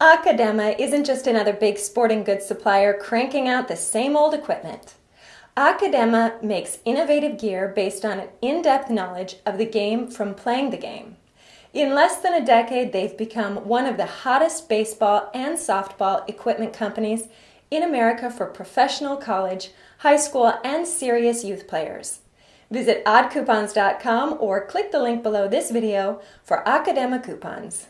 Akadema isn't just another big sporting goods supplier cranking out the same old equipment. Akadema makes innovative gear based on an in-depth knowledge of the game from playing the game. In less than a decade, they've become one of the hottest baseball and softball equipment companies in America for professional college, high school, and serious youth players. Visit oddcoupons.com or click the link below this video for Akadema coupons.